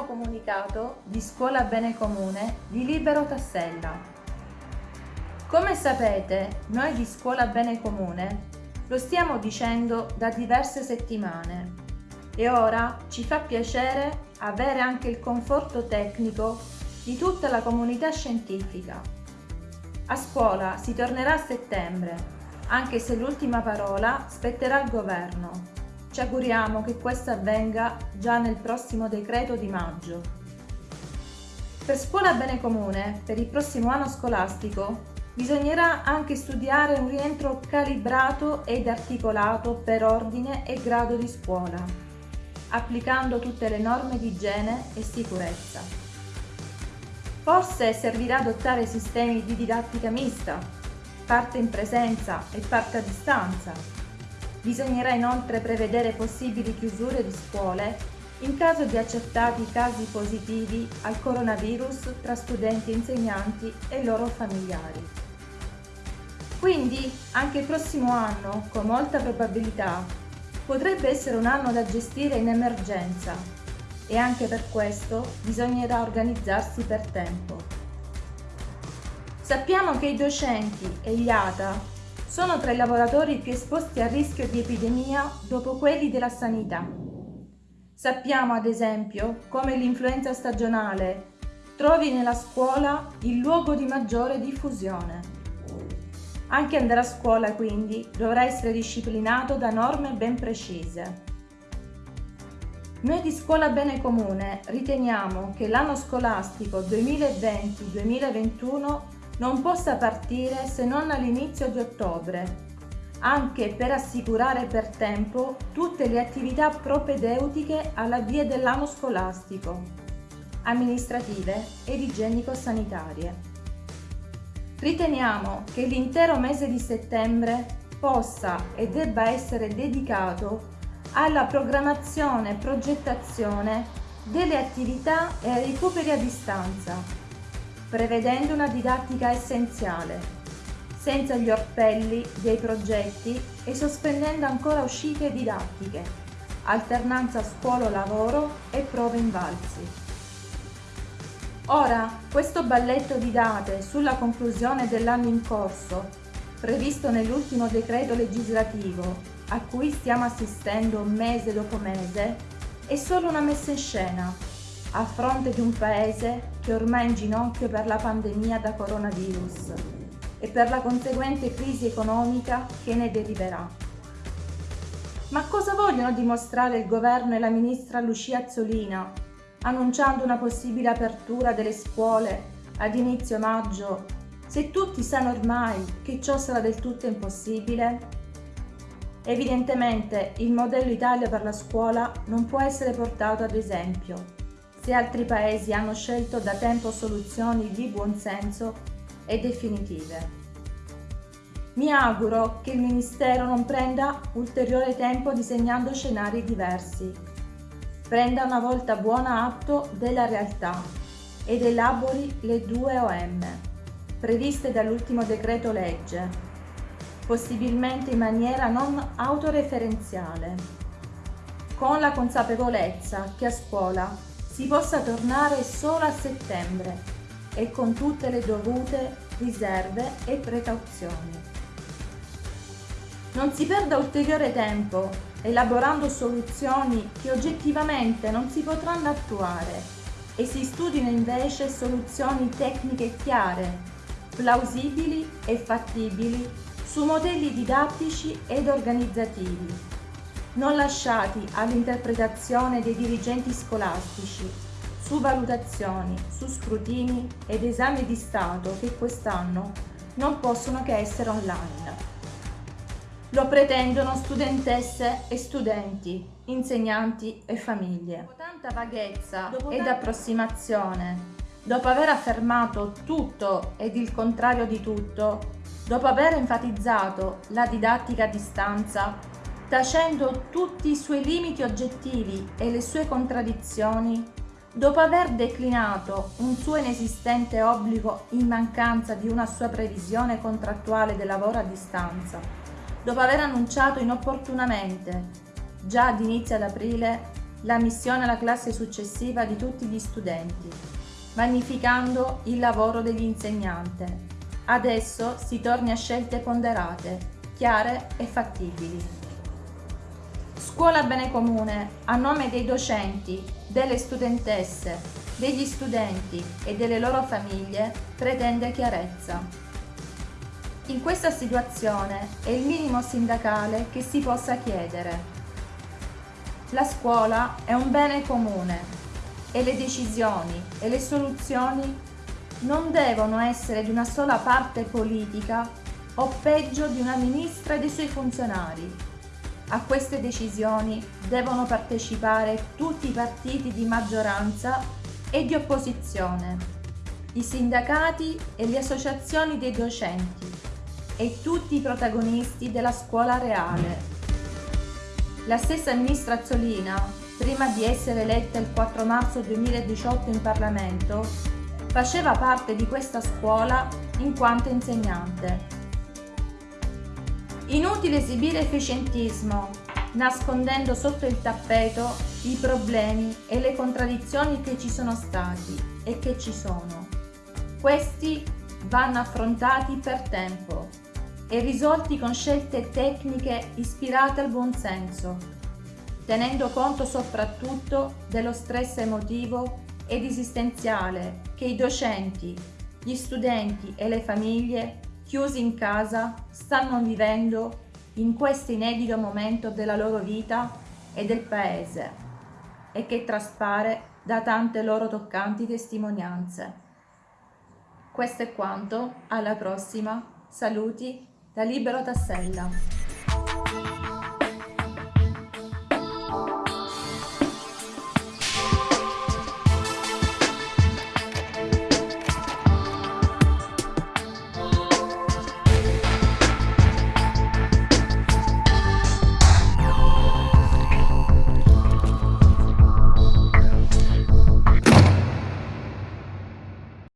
primo comunicato di Scuola Bene Comune di Libero Tassella. Come sapete, noi di Scuola Bene Comune lo stiamo dicendo da diverse settimane e ora ci fa piacere avere anche il conforto tecnico di tutta la comunità scientifica. A scuola si tornerà a settembre, anche se l'ultima parola spetterà al governo ci auguriamo che questo avvenga già nel prossimo decreto di maggio. Per Scuola Bene Comune, per il prossimo anno scolastico, bisognerà anche studiare un rientro calibrato ed articolato per ordine e grado di scuola, applicando tutte le norme di igiene e sicurezza. Forse servirà adottare sistemi di didattica mista, parte in presenza e parte a distanza, Bisognerà inoltre prevedere possibili chiusure di scuole in caso di accertati casi positivi al coronavirus tra studenti e insegnanti e loro familiari. Quindi anche il prossimo anno, con molta probabilità, potrebbe essere un anno da gestire in emergenza e anche per questo bisognerà organizzarsi per tempo. Sappiamo che i docenti e gli ATA sono tra i lavoratori più esposti a rischio di epidemia dopo quelli della sanità. Sappiamo ad esempio come l'influenza stagionale trovi nella scuola il luogo di maggiore diffusione. Anche andare a scuola quindi dovrà essere disciplinato da norme ben precise. Noi di Scuola Bene Comune riteniamo che l'anno scolastico 2020-2021 non possa partire se non all'inizio di ottobre, anche per assicurare per tempo tutte le attività propedeutiche all'avvio dell'anno scolastico, amministrative ed igienico-sanitarie. Riteniamo che l'intero mese di settembre possa e debba essere dedicato alla programmazione e progettazione delle attività e ai recuperi a distanza prevedendo una didattica essenziale, senza gli orpelli dei progetti e sospendendo ancora uscite didattiche, alternanza scuola-lavoro e prove invalsi. Ora, questo balletto di date sulla conclusione dell'anno in corso, previsto nell'ultimo decreto legislativo, a cui stiamo assistendo mese dopo mese, è solo una messa in scena a fronte di un paese che ormai è in ginocchio per la pandemia da coronavirus e per la conseguente crisi economica che ne deriverà. Ma cosa vogliono dimostrare il governo e la ministra Lucia Azzolina annunciando una possibile apertura delle scuole ad inizio maggio se tutti sanno ormai che ciò sarà del tutto impossibile? Evidentemente il modello Italia per la scuola non può essere portato ad esempio se altri paesi hanno scelto da tempo soluzioni di buon senso e definitive. Mi auguro che il Ministero non prenda ulteriore tempo disegnando scenari diversi. Prenda una volta buona atto della realtà ed elabori le due OM, previste dall'ultimo decreto legge, possibilmente in maniera non autoreferenziale, con la consapevolezza che a scuola si possa tornare solo a settembre e con tutte le dovute riserve e precauzioni. Non si perda ulteriore tempo elaborando soluzioni che oggettivamente non si potranno attuare e si studino invece soluzioni tecniche chiare, plausibili e fattibili su modelli didattici ed organizzativi non lasciati all'interpretazione dei dirigenti scolastici, su valutazioni, su scrutini ed esami di Stato che quest'anno non possono che essere online. Lo pretendono studentesse e studenti, insegnanti e famiglie. Dopo tanta vaghezza Dopo ed approssimazione, dopo aver affermato tutto ed il contrario di tutto, dopo aver enfatizzato la didattica a distanza tacendo tutti i suoi limiti oggettivi e le sue contraddizioni, dopo aver declinato un suo inesistente obbligo in mancanza di una sua previsione contrattuale del lavoro a distanza, dopo aver annunciato inopportunamente, già ad inizio ad aprile, la missione alla classe successiva di tutti gli studenti, magnificando il lavoro degli insegnanti. Adesso si torni a scelte ponderate, chiare e fattibili. Scuola Bene Comune, a nome dei docenti, delle studentesse, degli studenti e delle loro famiglie, pretende chiarezza. In questa situazione è il minimo sindacale che si possa chiedere la scuola è un bene comune e le decisioni e le soluzioni non devono essere di una sola parte politica o peggio di una ministra e dei suoi funzionari. A queste decisioni devono partecipare tutti i partiti di maggioranza e di opposizione, i sindacati e le associazioni dei docenti e tutti i protagonisti della scuola reale la stessa ministra Azzolina, prima di essere eletta il 4 marzo 2018 in Parlamento, faceva parte di questa scuola in quanto insegnante. Inutile esibire efficientismo, nascondendo sotto il tappeto i problemi e le contraddizioni che ci sono stati e che ci sono. Questi vanno affrontati per tempo e risolti con scelte tecniche ispirate al buon senso, tenendo conto soprattutto dello stress emotivo ed esistenziale che i docenti, gli studenti e le famiglie chiusi in casa stanno vivendo in questo inedito momento della loro vita e del Paese e che traspare da tante loro toccanti testimonianze. Questo è quanto, alla prossima, saluti da Libero Tassella.